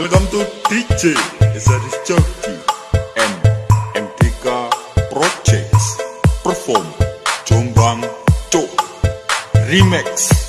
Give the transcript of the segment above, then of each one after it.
Welcome to DJ Zaris Chucky and MTK Projects. Perform Jombang Cok Remix.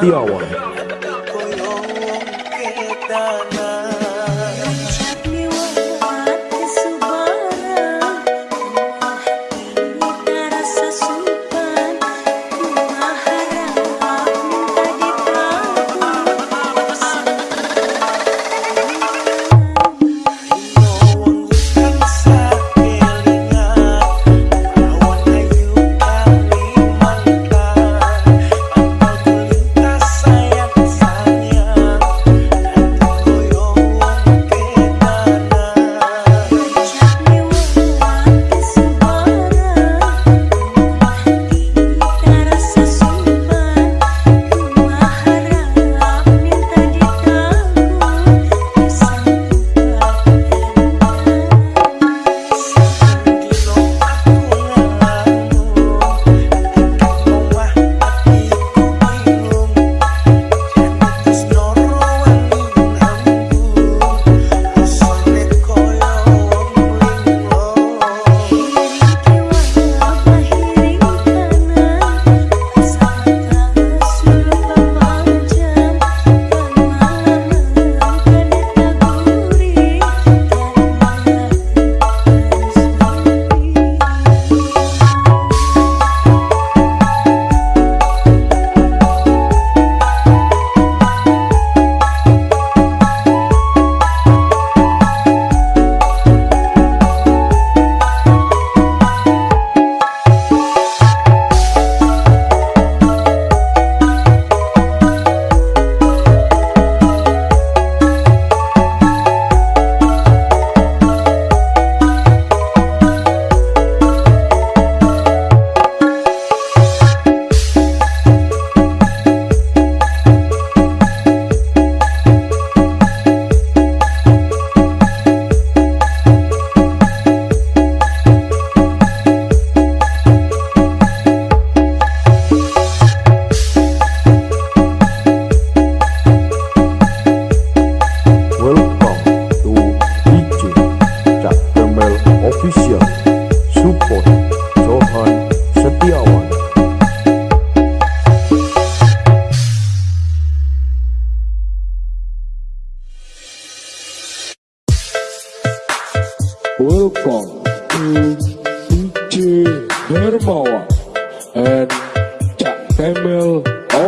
the R1.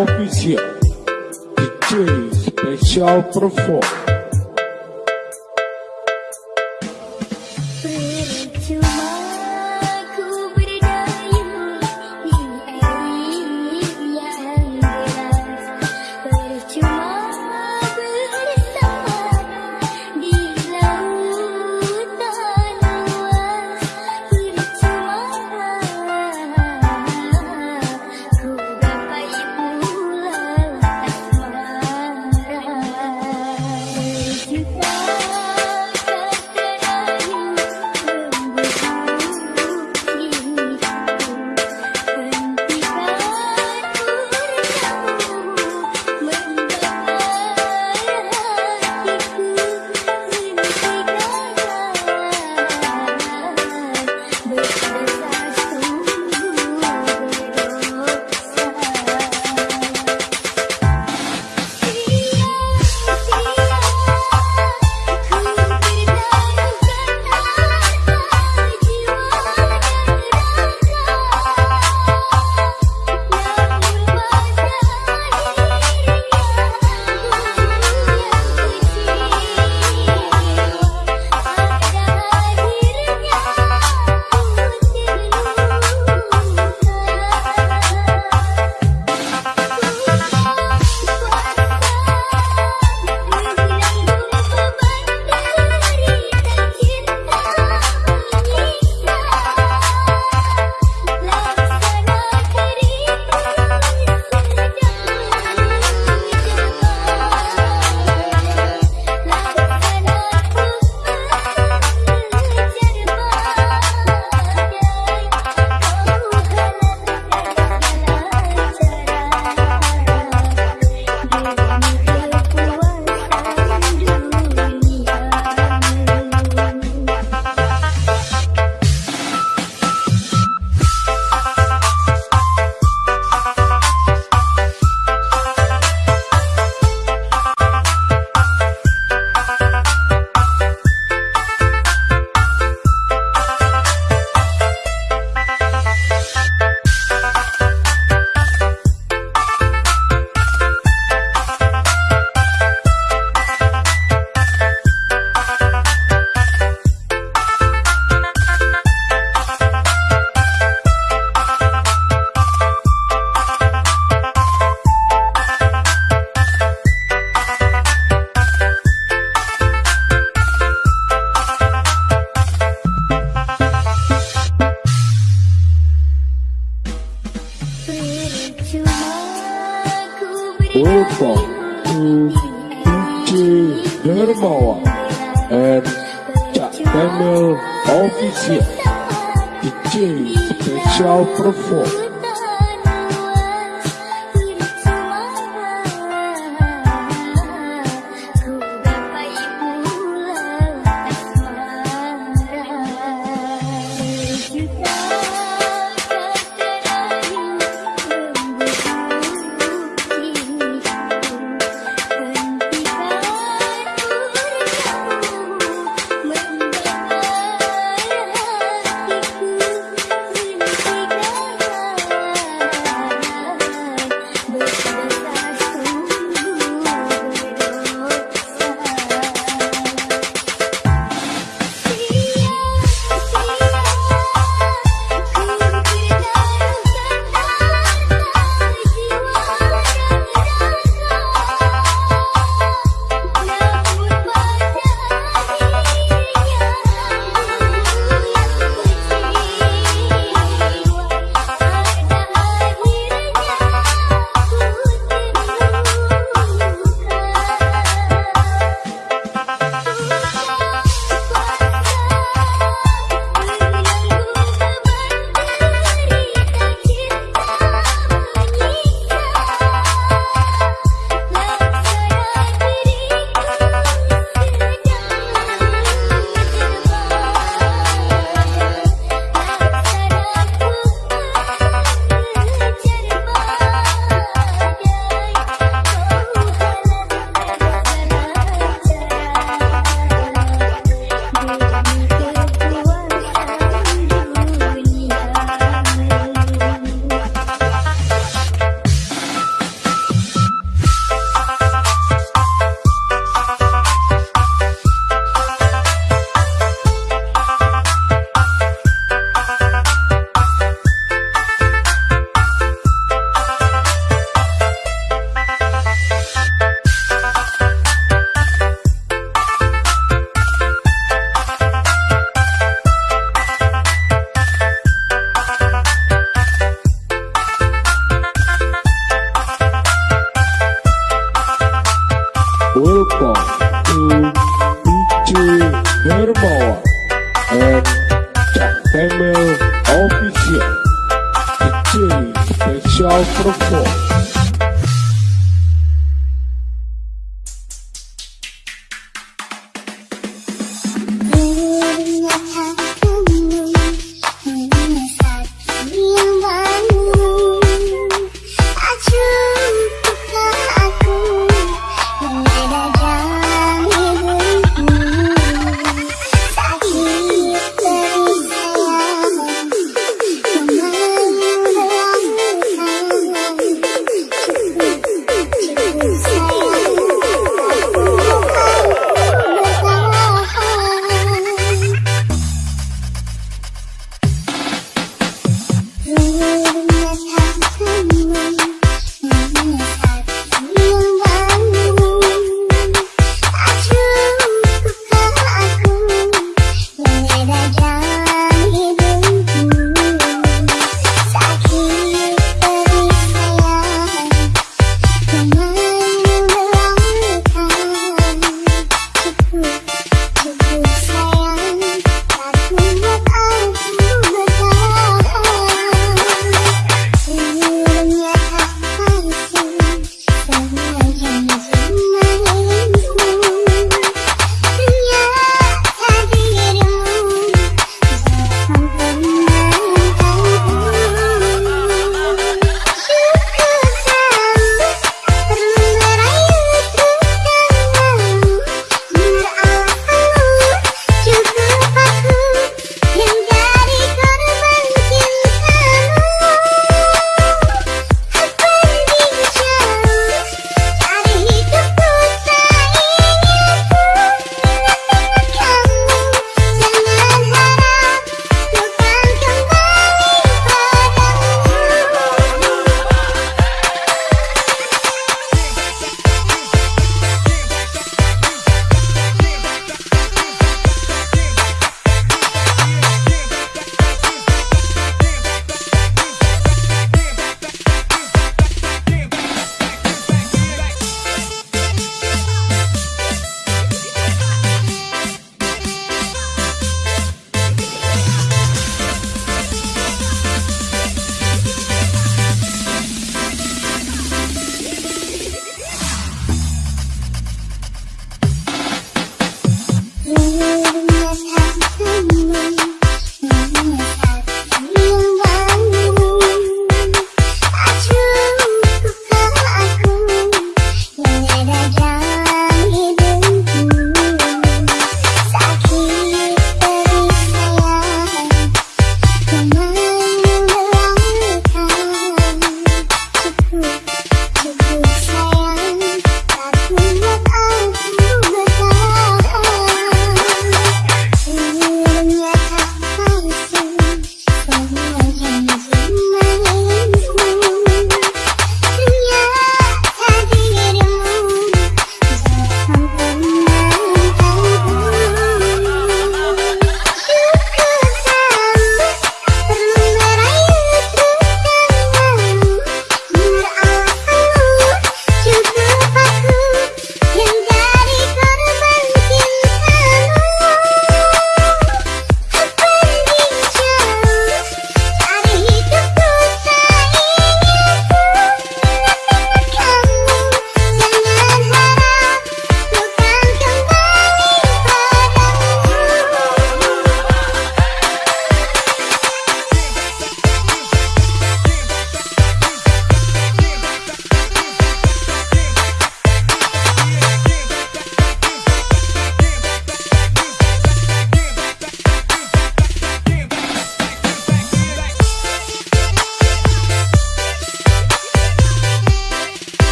oficial DJ especial pro foco.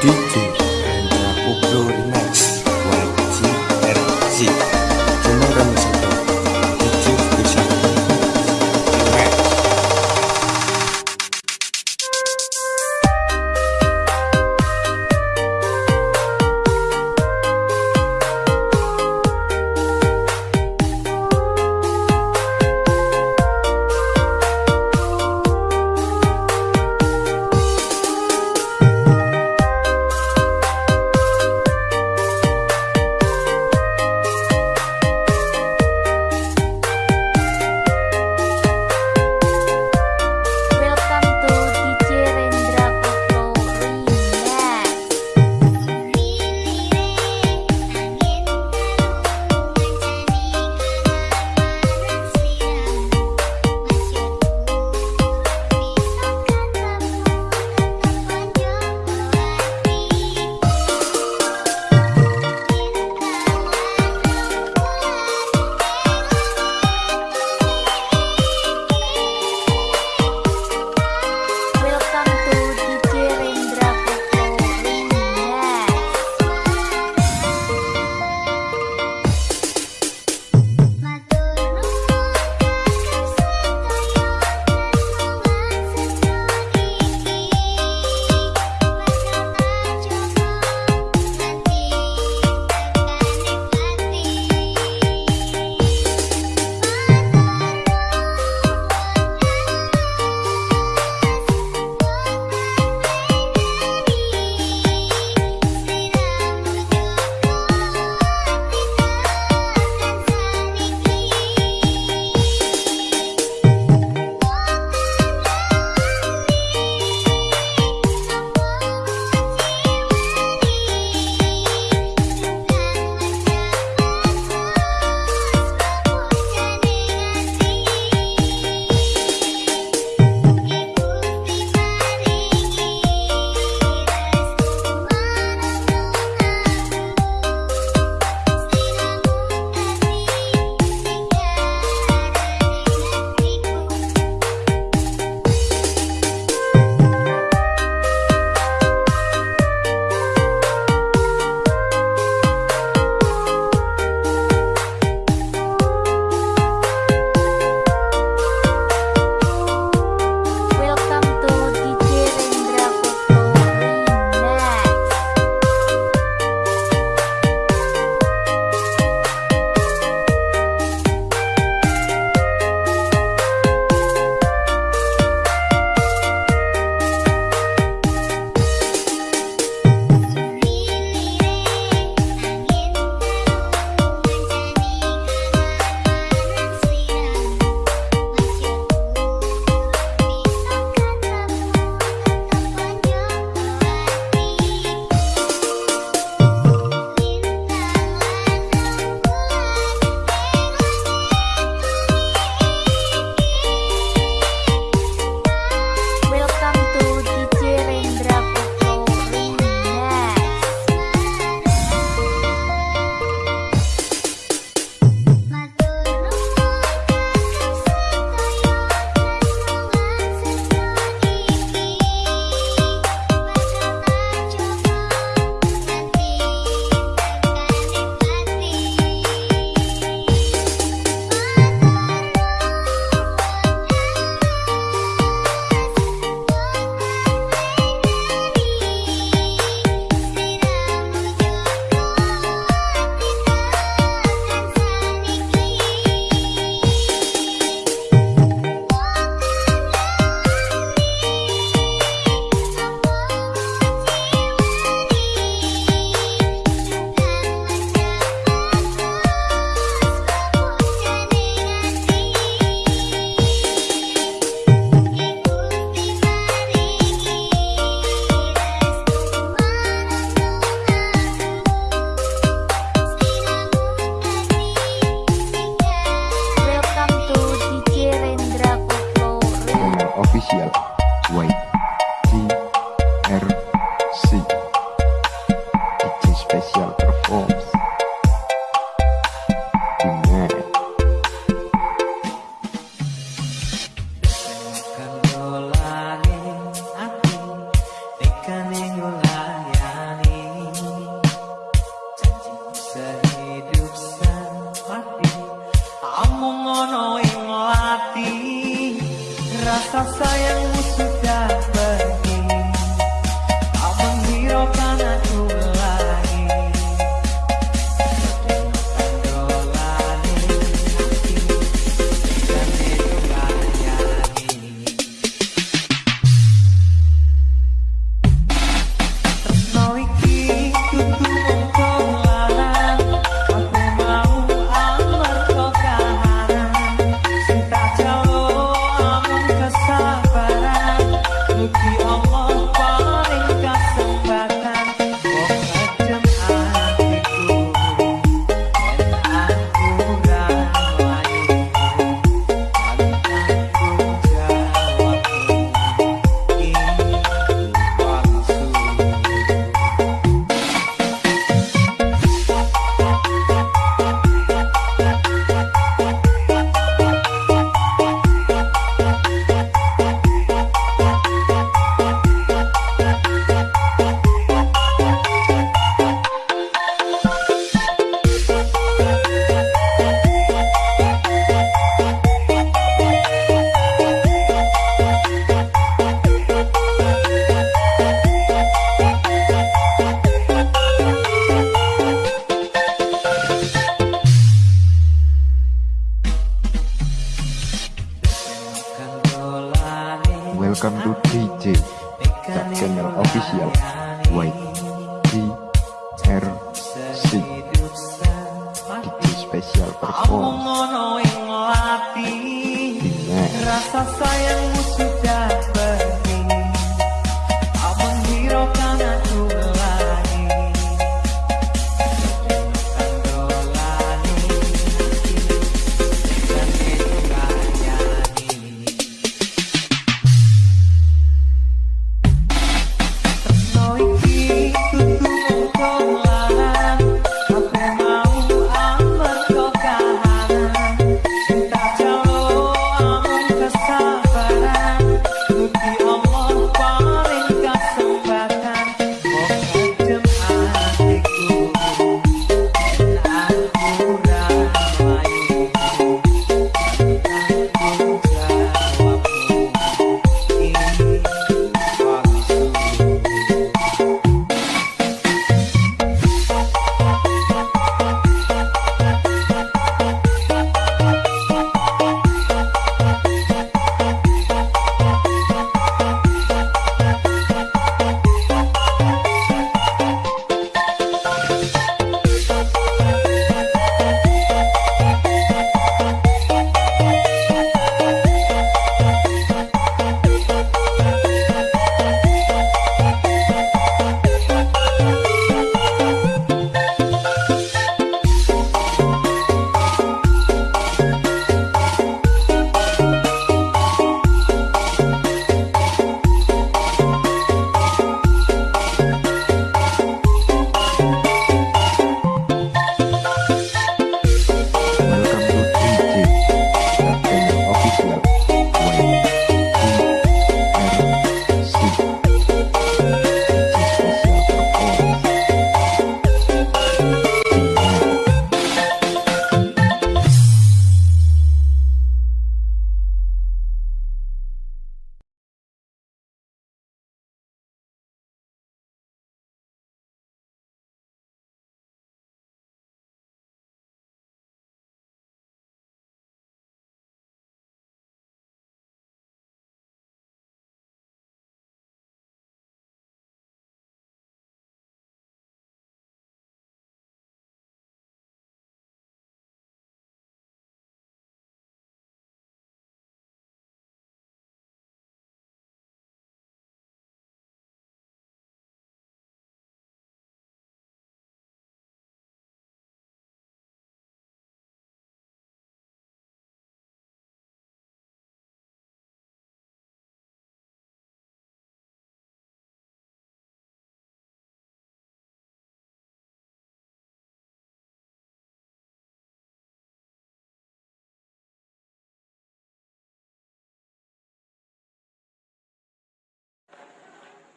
teaching and uh,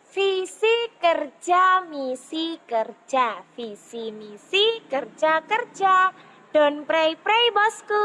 Visi kerja, misi kerja, visi misi kerja kerja. Don't pray pray bosku.